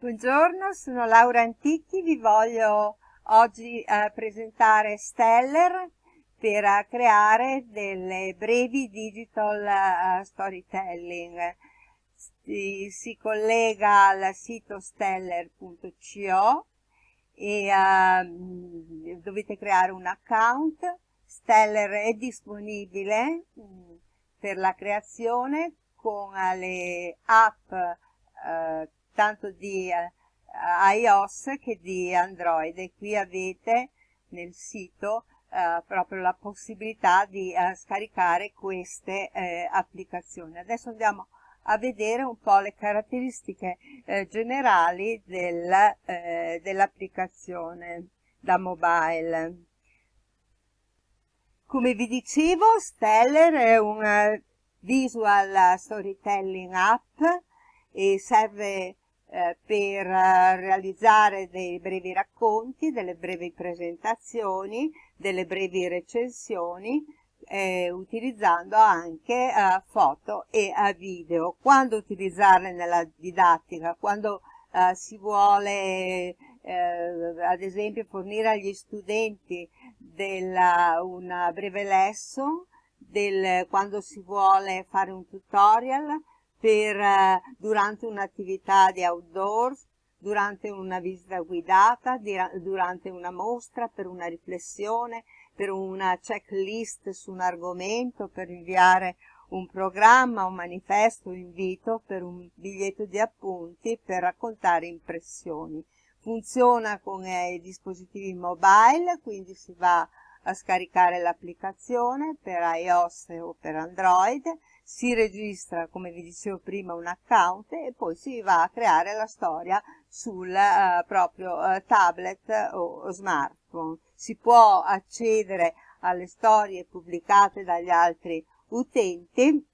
Buongiorno, sono Laura Antichi, vi voglio oggi eh, presentare Stellar per uh, creare delle brevi digital uh, storytelling. Si, si, collega al sito stellar.co e uh, dovete creare un account. Stellar è disponibile mh, mm, per la creazione con le app tanto di eh, iOS che di Android e qui avete nel sito eh, proprio la possibilità di eh, scaricare queste applicazioni. Adesso andiamo a vedere un po' le caratteristiche generali del, dell'applicazione da mobile. Come vi dicevo, Stellar è un visual storytelling app e serve eh, per eh, realizzare dei brevi racconti, delle brevi presentazioni, delle brevi recensioni, eh, utilizzando anche eh, foto e eh, video. Quando utilizzarle nella didattica? Quando si vuole ad esempio fornire agli studenti della, un breve lesson, del, quando si vuole fare un tutorial, per, eh, durante un'attività di outdoors, durante una visita guidata, durante una mostra, per una riflessione, per una checklist su un argomento, per inviare un programma, un manifesto, un invito, per un biglietto di appunti, per raccontare impressioni. Funziona con i dispositivi mobile, quindi si va a scaricare l'applicazione per iOS o per Android, si registra, come vi dicevo prima, un account e poi si va a creare la storia sul eh, proprio eh, tablet o, o smartphone. Si può accedere alle storie pubblicate dagli altri utenti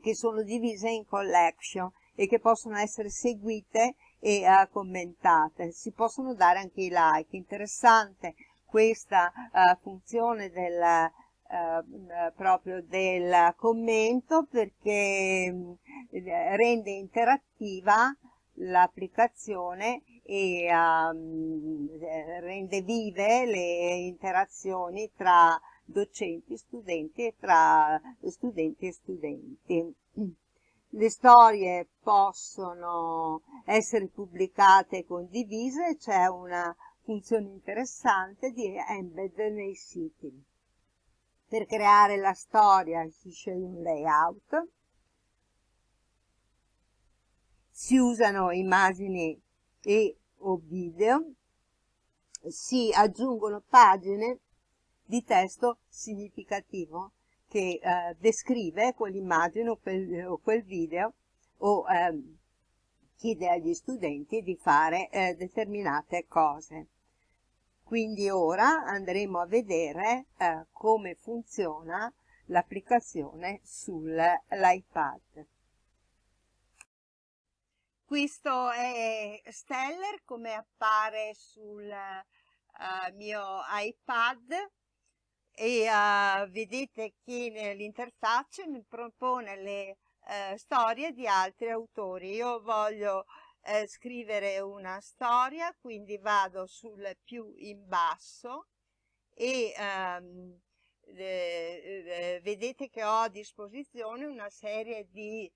che sono divise in collection e che possono essere seguite e uh, commentate. Si possono dare anche i like. Interessante questa uh, funzione del eh, proprio del commento perché eh, rende interattiva l'applicazione e um, rende vive le interazioni tra docenti, studenti e tra studenti e studenti. Le storie possono essere pubblicate e condivise, c'è una funzione interessante di embed nei siti. Per creare la storia si sceglie un layout, si usano immagini e o video, si aggiungono pagine di testo significativo che eh, descrive quell'immagine o, quel, o quel video o eh, chiede agli studenti di fare eh, determinate cose. Quindi ora andremo a vedere eh, come funziona l'applicazione sull'iPad. Questo è Stellar come appare sul uh, mio iPad e uh, vedete che l'interfaccia mi propone le uh, storie di altri autori. Io voglio eh, scrivere una storia, quindi vado sul più in basso e ehm, eh, vedete che ho a disposizione una serie di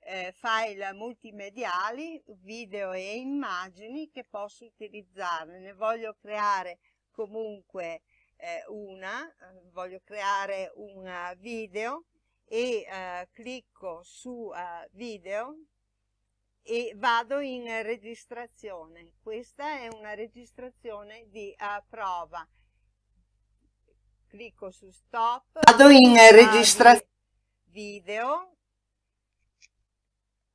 eh, file multimediali, video e immagini che posso utilizzare. Ne voglio creare comunque eh, una, eh, voglio creare un video e eh, clicco su video e vado in registrazione. Questa è una registrazione di uh, prova. Clicco su stop. Vado in registrazione video.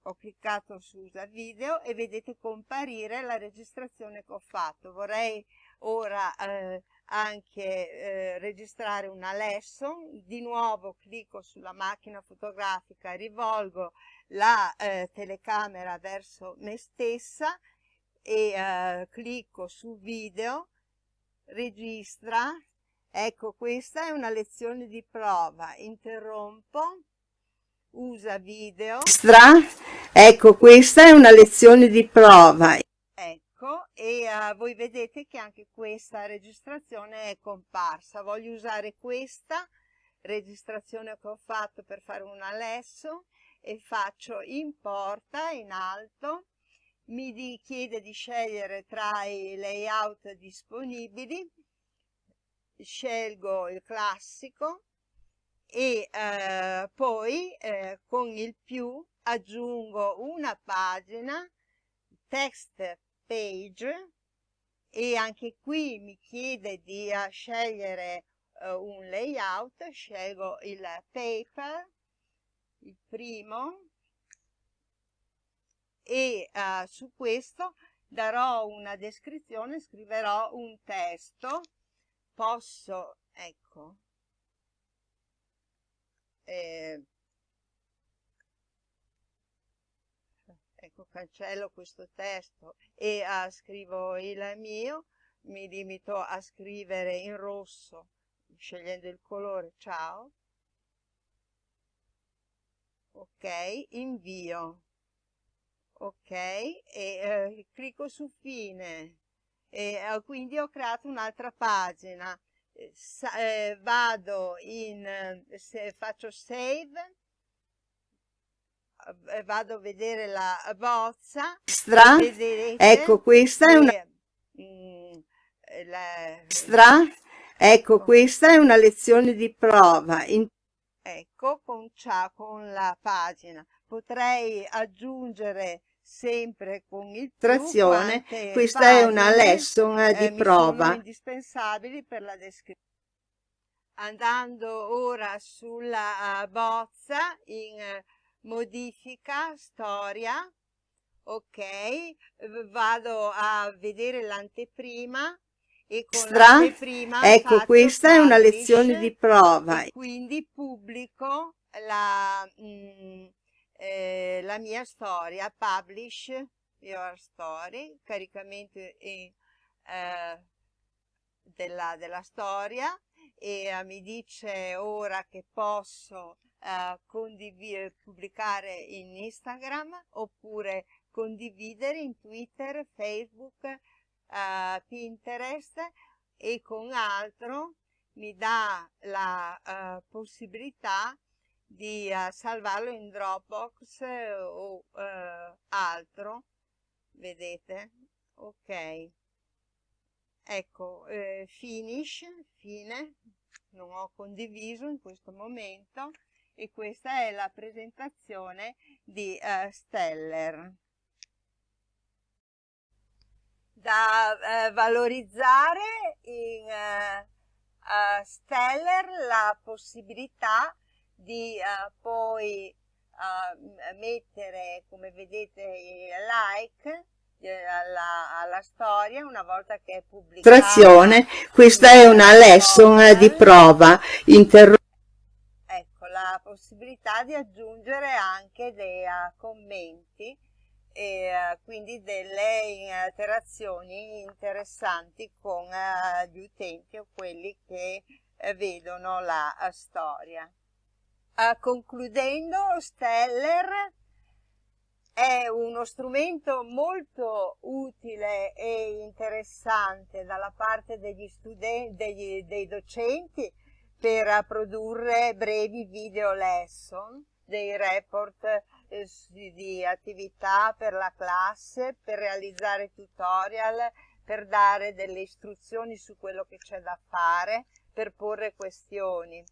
Ho cliccato su usa video e vedete comparire la registrazione che ho fatto. Vorrei ora eh, anche eh, registrare una lesson. Di nuovo clicco sulla macchina fotografica, rivolgo la eh, telecamera verso me stessa e eh, clicco su video, registra, ecco questa è una lezione di prova, interrompo, usa video, Ecco, questa è una lezione di prova. E uh, voi vedete che anche questa registrazione è comparsa. Voglio usare questa registrazione che ho fatto per fare un alesso e faccio importa in alto mi chiede di scegliere tra i layout disponibili scelgo il classico e eh, poi eh, con il più aggiungo una pagina text page e anche qui mi chiede di uh, scegliere uh, un layout scelgo il paper il primo e uh, su questo darò una descrizione scriverò un testo. Posso ecco eh, ecco cancello questo testo e uh, scrivo il mio mi limito a scrivere in rosso scegliendo il colore ciao. Ok invio. Ok e eh, clicco su fine. E eh, quindi ho creato un'altra pagina. Eh, eh, vado in se faccio save eh, vado a vedere la bozza Stra ecco questa è una mm, la, Stra ecco, ecco. questa è una lezione di prova. In ecco con, con la pagina. Potrei aggiungere sempre con il trazione. questa è una lesson eh, di prova. indispensabili per la descrizione. Andando ora sulla bozza in modifica storia ok vado a vedere l'anteprima e con l'anteprima ecco questa è una lezione di prova. quindi pubblico la mh, mm, eh, la mia storia, publish your story, caricamento in, eh, della, della, storia e eh, mi dice ora che posso eh, pubblicare in Instagram oppure condividere in Twitter, Facebook, eh, Pinterest e con altro mi dà la uh, possibilità di uh, salvarlo in Dropbox o uh, altro. Vedete? Ok. Ecco eh, finish fine. Non ho condiviso in questo momento e questa è la presentazione di uh, Steller. Da uh, valorizzare in uh, Steller la possibilità di poi mettere come vedete like alla, alla, storia una volta che è pubblicata. Questa è una lesson di prova. Interro la possibilità di aggiungere anche dei uh, commenti e uh, quindi delle interazioni interessanti con uh, gli utenti o quelli che vedono la storia. Concludendo, Steller è uno strumento molto utile e interessante dalla parte degli studenti, degli, dei docenti per produrre brevi video lesson, dei report eh, di attività per la classe, per realizzare tutorial, per dare delle istruzioni su quello che c'è da fare, per porre questioni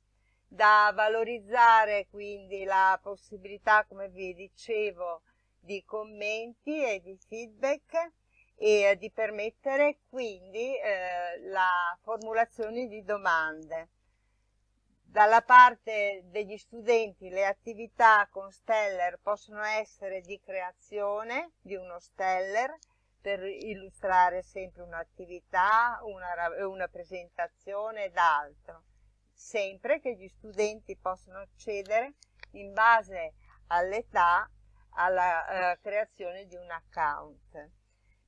da valorizzare quindi la possibilità, come vi dicevo, di commenti e di feedback e di permettere quindi eh, la formulazione di domande. Dalla parte degli studenti le attività con Steller possono essere di creazione di uno Steller per illustrare sempre un'attività, una, una presentazione ed altro sempre che gli studenti possono accedere in base all'età alla uh, creazione di un account.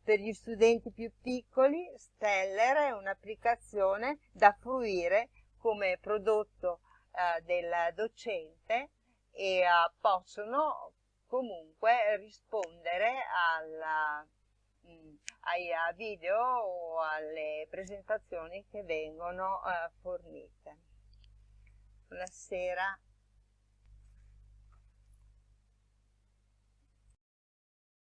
Per gli studenti più piccoli Steller è un'applicazione da fruire come prodotto uh, del docente e uh, possono comunque rispondere alla, mh, mm, ai video o alle presentazioni che vengono uh, fornite. Buonasera.